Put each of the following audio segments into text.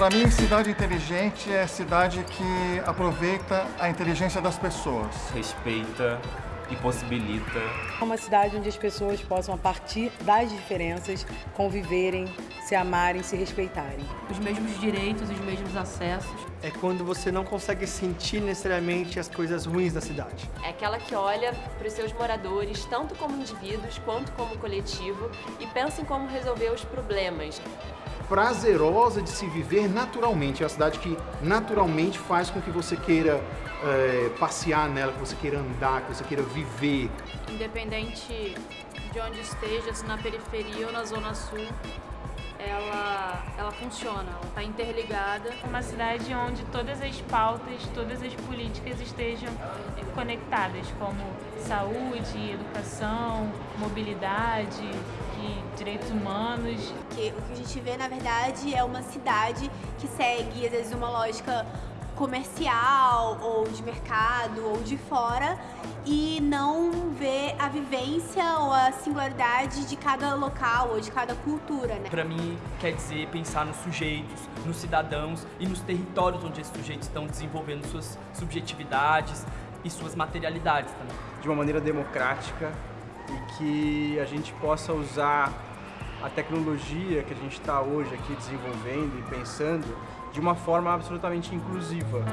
Para mim, cidade inteligente é cidade que aproveita a inteligência das pessoas. Respeita e possibilita. Uma cidade onde as pessoas possam, a partir das diferenças, conviverem, se amarem, se respeitarem. Os mesmos direitos, os mesmos acessos. É quando você não consegue sentir necessariamente as coisas ruins da cidade. É aquela que olha para os seus moradores, tanto como indivíduos quanto como coletivo, e pensa em como resolver os problemas prazerosa de se viver naturalmente. É uma cidade que naturalmente faz com que você queira é, passear nela, que você queira andar, que você queira viver. Independente de onde esteja, se na periferia ou na zona sul, ela, ela funciona, ela está interligada. Uma cidade onde todas as pautas, todas as políticas estejam conectadas, como saúde, educação, mobilidade, e direitos humanos. Que o que a gente vê, na verdade, é uma cidade que segue, às vezes, uma lógica comercial ou de mercado ou de fora e não vivência ou a singularidade de cada local ou de cada cultura, né? Para mim, quer dizer pensar nos sujeitos, nos cidadãos e nos territórios onde esses sujeitos estão desenvolvendo suas subjetividades e suas materialidades também. De uma maneira democrática e que a gente possa usar a tecnologia que a gente está hoje aqui desenvolvendo e pensando de uma forma absolutamente inclusiva.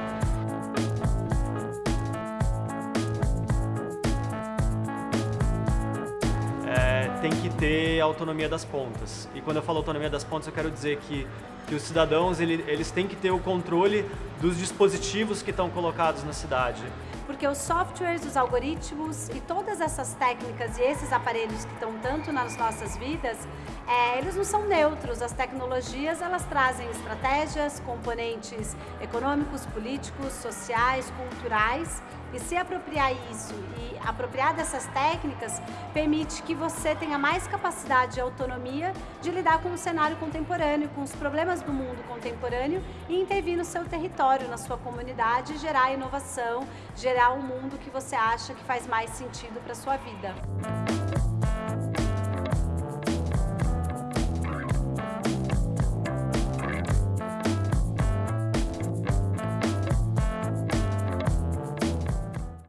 Tem que ter autonomia das pontas. E quando eu falo autonomia das pontas, eu quero dizer que, que os cidadãos ele, eles têm que ter o controle dos dispositivos que estão colocados na cidade porque os softwares, os algoritmos e todas essas técnicas e esses aparelhos que estão tanto nas nossas vidas, é, eles não são neutros. As tecnologias, elas trazem estratégias, componentes econômicos, políticos, sociais, culturais e se apropriar isso e apropriar dessas técnicas permite que você tenha mais capacidade e autonomia de lidar com o cenário contemporâneo, com os problemas do mundo contemporâneo e intervir no seu território, na sua comunidade, gerar inovação, gerar um mundo que você acha que faz mais sentido para sua vida.